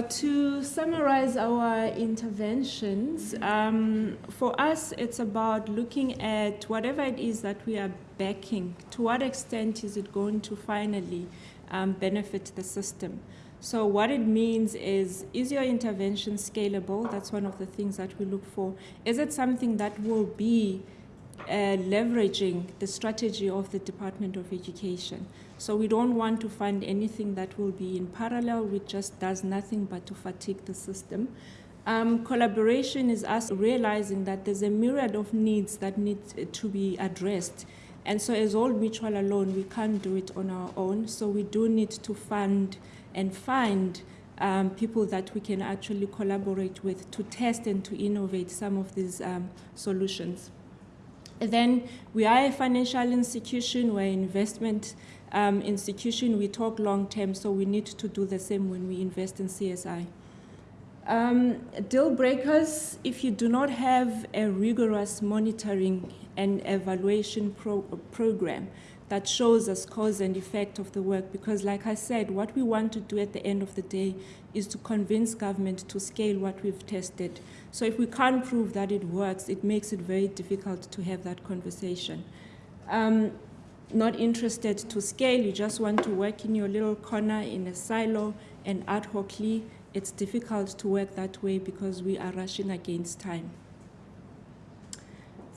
To summarize our interventions, um, for us it's about looking at whatever it is that we are backing, to what extent is it going to finally um, benefit the system. So what it means is, is your intervention scalable? That's one of the things that we look for. Is it something that will be uh, leveraging the strategy of the Department of Education? So we don't want to fund anything that will be in parallel, which just does nothing but to fatigue the system. Um, collaboration is us realizing that there's a myriad of needs that need to be addressed. And so as Old Mutual alone, we can't do it on our own. So we do need to fund and find um, people that we can actually collaborate with to test and to innovate some of these um, solutions. Then we are a financial institution, we're an investment um, institution, we talk long term, so we need to do the same when we invest in CSI. Um, deal breakers, if you do not have a rigorous monitoring and evaluation pro program, that shows us cause and effect of the work because like I said, what we want to do at the end of the day is to convince government to scale what we've tested. So if we can't prove that it works, it makes it very difficult to have that conversation. Um, not interested to scale, you just want to work in your little corner in a silo and ad hocly, it's difficult to work that way because we are rushing against time.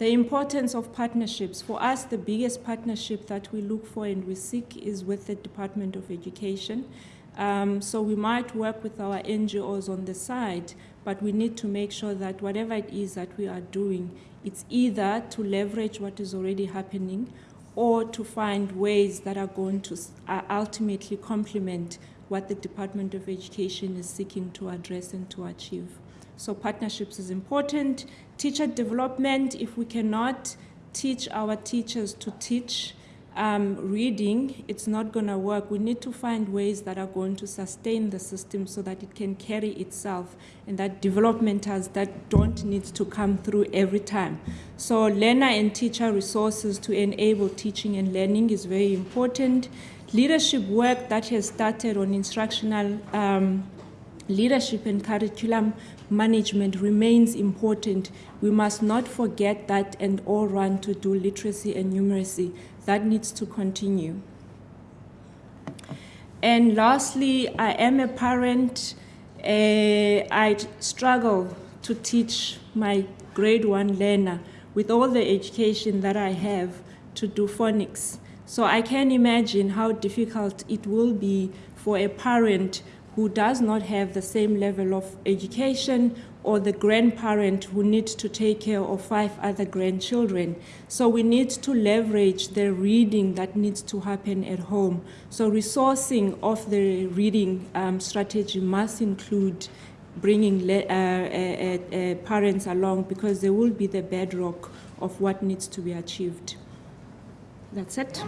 The importance of partnerships. For us, the biggest partnership that we look for and we seek is with the Department of Education. Um, so we might work with our NGOs on the side, but we need to make sure that whatever it is that we are doing, it's either to leverage what is already happening or to find ways that are going to ultimately complement what the Department of Education is seeking to address and to achieve. So partnerships is important. Teacher development, if we cannot teach our teachers to teach um, reading, it's not going to work. We need to find ways that are going to sustain the system so that it can carry itself and that developmentals that don't need to come through every time. So learner and teacher resources to enable teaching and learning is very important. Leadership work that has started on instructional um, leadership and curriculum management remains important. We must not forget that and all run to do literacy and numeracy. That needs to continue. And lastly, I am a parent. Uh, I struggle to teach my grade one learner with all the education that I have to do phonics. So I can imagine how difficult it will be for a parent who does not have the same level of education or the grandparent who needs to take care of five other grandchildren. So we need to leverage the reading that needs to happen at home. So resourcing of the reading um, strategy must include bringing uh, uh, uh, uh, parents along because they will be the bedrock of what needs to be achieved. That's it.